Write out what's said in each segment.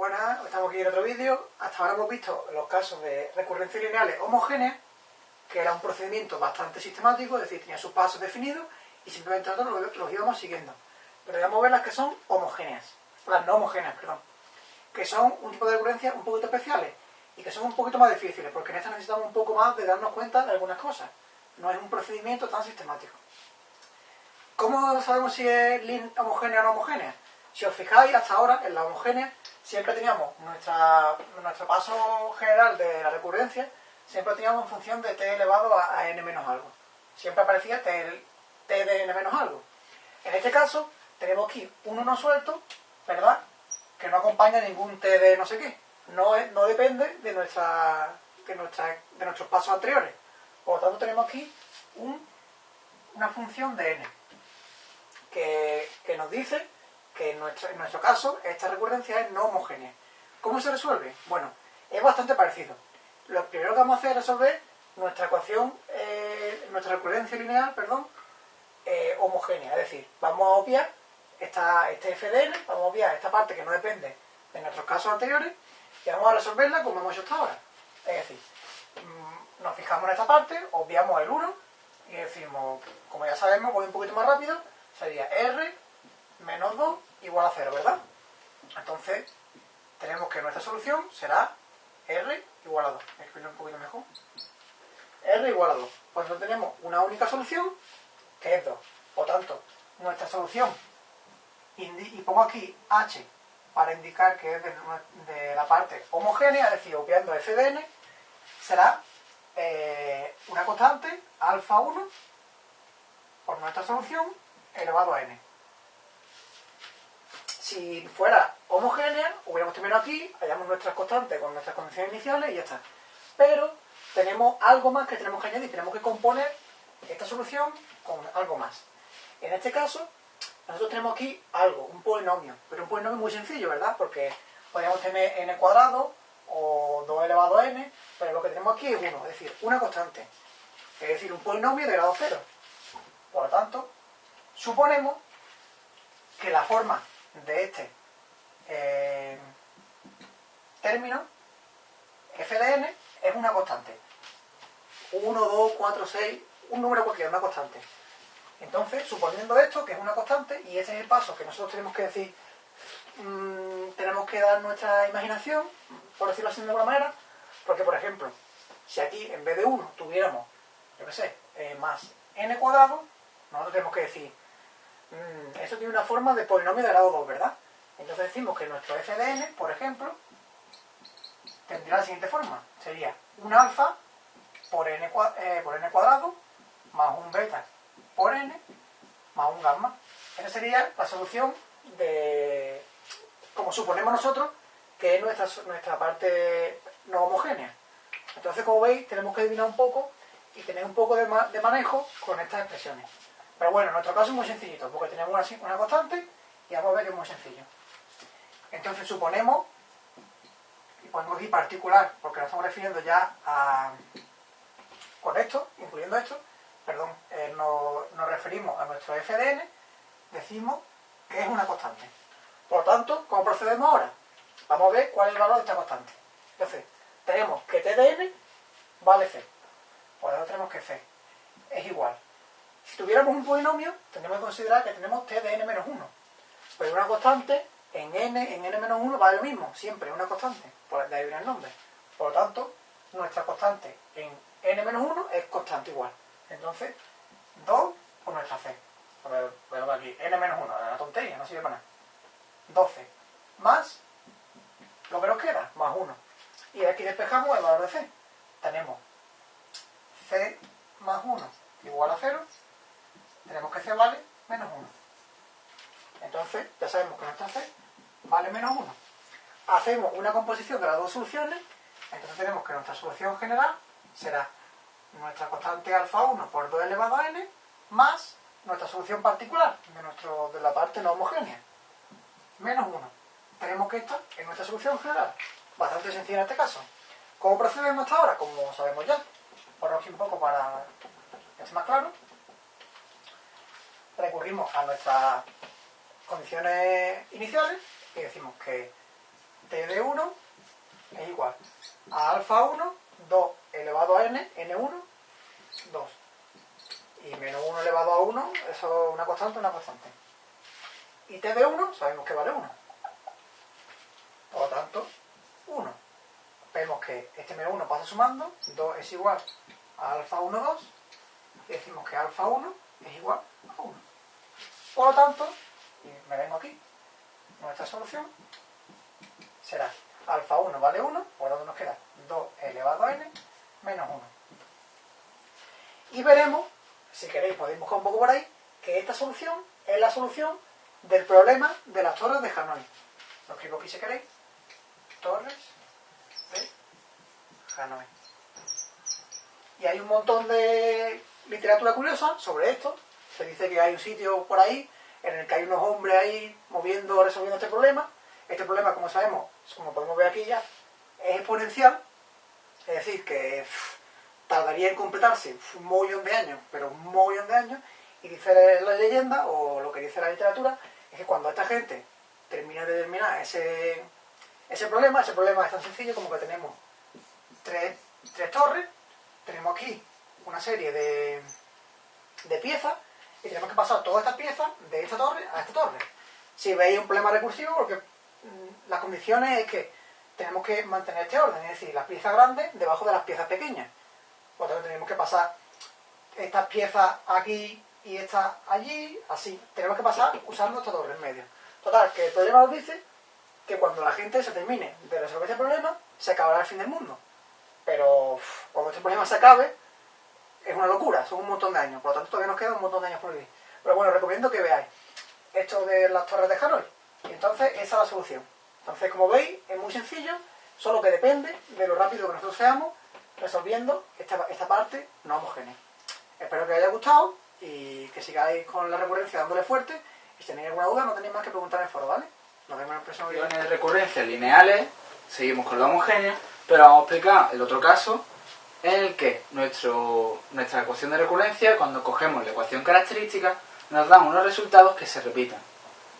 Buenas, estamos aquí en otro vídeo. Hasta ahora hemos visto los casos de recurrencias lineales homogéneas, que era un procedimiento bastante sistemático, es decir, tenía sus pasos definidos y simplemente nosotros los, íbamos siguiendo. Pero vamos a ver las que son homogéneas, las no homogéneas, perdón, que son un tipo de recurrencias un poquito especiales y que son un poquito más difíciles, porque en esta necesitamos un poco más de darnos cuenta de algunas cosas. No es un procedimiento tan sistemático. ¿Cómo sabemos si es homogénea o no homogénea? Si os fijáis, hasta ahora, en la homogénea, siempre teníamos nuestra, nuestro paso general de la recurrencia, siempre teníamos en función de t elevado a, n menos algo. Siempre aparecía t, t de n menos algo. En este caso, tenemos aquí un 1 suelto, ¿verdad? Que no acompaña ningún t de no sé qué. No, no depende de, nuestra, de, nuestra, de nuestros pasos anteriores. Por lo tanto, tenemos aquí una función de n que, que nos dice en nuestro, caso esta recurrencia es no homogénea. ¿Cómo se resuelve? Bueno, es bastante parecido. Lo primero que vamos a hacer es resolver nuestra ecuación, eh, nuestra recurrencia lineal, perdón, eh, homogénea. Es decir, vamos a obviar esta, este f de n, vamos a obviar esta parte que no depende de nuestros casos anteriores y vamos a resolverla como hemos hecho hasta ahora. Es decir, mm, nos fijamos en esta parte, obviamos el 1 y decimos, como ya sabemos, voy un poquito más rápido, sería r menos 2 igual a 0, ¿verdad? Entonces, tenemos que nuestra solución será R igual a 2. Escribirlo un poquito mejor. R igual a 2. Pues no tenemos una única solución, que es 2. Por tanto, nuestra solución, y pongo aquí H para indicar que es de, la parte homogénea, es decir, obviando f de n, será eh, una constante, alfa 1, por nuestra solución, elevado a n si fuera homogénea, hubiéramos terminado aquí, hallamos nuestras constantes con nuestras condiciones iniciales y ya está. Pero tenemos algo más que tenemos que añadir, tenemos que componer esta solución con algo más. En este caso, nosotros tenemos aquí algo, un polinomio, pero un polinomio muy sencillo, ¿verdad? Porque podríamos tener n cuadrado o 2 elevado a n, pero lo que tenemos aquí es 1, es decir, una constante. Es decir, un polinomio de grado 0. Por lo tanto, suponemos que la forma de este eh, término, f de n, es una constante. 1, 2, 4, 6, un número cualquiera, una constante. Entonces, suponiendo esto, que es una constante, y ese es el paso que nosotros tenemos que decir, mm, tenemos que dar nuestra imaginación, por decirlo así de alguna manera, porque, por ejemplo, si aquí en vez de 1 tuviéramos, yo qué sé, eh, más n cuadrado, nosotros tenemos que decir Mm, eso tiene una forma de polinomio de grado 2, ¿verdad? Entonces decimos que nuestro f de n, por ejemplo, tendría la siguiente forma. Sería un alfa por n, eh, por n cuadrado más un beta por n más un gamma. Esa sería la solución de, como suponemos nosotros, que es nuestra, nuestra parte no homogénea. Entonces, como veis, tenemos que adivinar un poco y tener un poco de, de manejo con estas expresiones. Pero bueno, en nuestro caso es muy sencillito, porque tenemos una, una constante y vamos a ver que es muy sencillo. Entonces suponemos, y ponemos aquí particular, porque nos estamos refiriendo ya a, con esto, incluyendo esto, perdón, eh, nos, referimos a nuestro f de n, decimos que es una constante. Por lo tanto, ¿cómo procedemos ahora? Vamos a ver cuál es el valor de esta constante. Entonces, tenemos que t de n vale c. Por lo tenemos que c tuviéramos un polinomio, tendríamos que considerar que tenemos t de n menos 1. Pero una constante en n, en n menos 1 vale lo mismo, siempre una constante, por de ahí viene el nombre. Por lo tanto, nuestra constante en n menos 1 es constante igual. Entonces, 2 por nuestra c. Voy aquí, n menos 1, la tontería, no sirve para nada. 12 más lo que nos queda, más 1. Y aquí despejamos el valor de c. Tenemos c más 1 igual a 0 tenemos que c vale menos 1. Entonces, ya sabemos que nuestra c vale menos 1. Hacemos una composición de las dos soluciones, entonces tenemos que nuestra solución general será nuestra constante alfa 1 por 2 elevado a n más nuestra solución particular de, nuestro, de la parte no homogénea, menos 1. Tenemos que esta es nuestra solución general. Bastante sencilla en este caso. ¿Cómo procedemos hasta ahora? Como sabemos ya. Aquí un poco para que esté más claro recurrimos a nuestras condiciones iniciales y decimos que t de 1 es igual a alfa 1, 2 elevado a n, n1, 2. Y menos 1 elevado a 1, eso es una constante, una constante. Y t de 1 sabemos que vale 1. Por lo tanto, 1. Vemos que este menos 1 pasa sumando, 2 es igual a alfa 1, 2. Y decimos que alfa 1 es igual a 1. Por lo tanto, y me vengo aquí, nuestra solución será alfa 1 vale 1, por lo tanto nos queda 2 elevado a n menos 1. Y veremos, si queréis podéis buscar un poco por ahí, que esta solución es la solución del problema de las torres de Hanoi. Lo escribo aquí si queréis. Torres de Hanoi. Y hay un montón de literatura curiosa sobre esto. Se dice que hay un sitio por ahí en el que hay unos hombres ahí moviendo, resolviendo este problema. Este problema, como sabemos, como podemos ver aquí ya, es exponencial. Es decir, que tardaría en completarse un montón de años, pero un montón de años. Y dice la leyenda, o lo que dice la literatura, es que cuando esta gente termina de terminar ese, ese problema, ese problema es tan sencillo como que tenemos tres, tres torres, tenemos aquí una serie de, de piezas, y tenemos que pasar todas estas piezas de esta torre a esta torre. Si veis un problema recursivo, porque mm, las condiciones es que tenemos que mantener este orden, es decir, las piezas grandes debajo de las piezas pequeñas. Por lo tanto, tenemos que pasar estas piezas aquí y estas allí, así. Tenemos que pasar usando esta torre en medio. Total, que el problema nos dice que cuando la gente se termine de resolver este problema, se acabará el fin del mundo. Pero cuando este problema se acabe, es una locura, son un montón de años. Por lo tanto, todavía nos quedan un montón de años por vivir. Pero bueno, recomiendo que veáis esto de las torres de Hanoi. Y entonces, esa es la solución. Entonces, como veis, es muy sencillo, solo que depende de lo rápido que nosotros seamos resolviendo esta, esta parte no homogénea. Espero que os haya gustado y que sigáis con la recurrencia dándole fuerte. Y si tenéis alguna duda, no tenéis más que preguntar en el foro, ¿vale? Nos vemos en el próximo vídeo. de recurrencias lineales, seguimos con lo homogéneo, pero vamos a explicar el otro caso en el que nuestro, nuestra ecuación de recurrencia, cuando cogemos la ecuación característica, nos dan unos resultados que se repitan.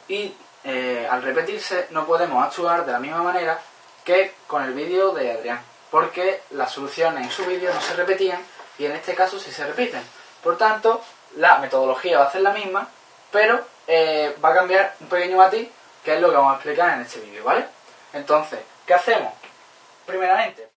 Y eh, al repetirse no podemos actuar de la misma manera que con el vídeo de Adrián, porque las soluciones en su vídeo no se repetían y en este caso sí se repiten. Por tanto, la metodología va a ser la misma, pero eh, va a cambiar un pequeño matiz, que es lo que vamos a explicar en este vídeo, ¿vale? Entonces, ¿qué hacemos? Primeramente,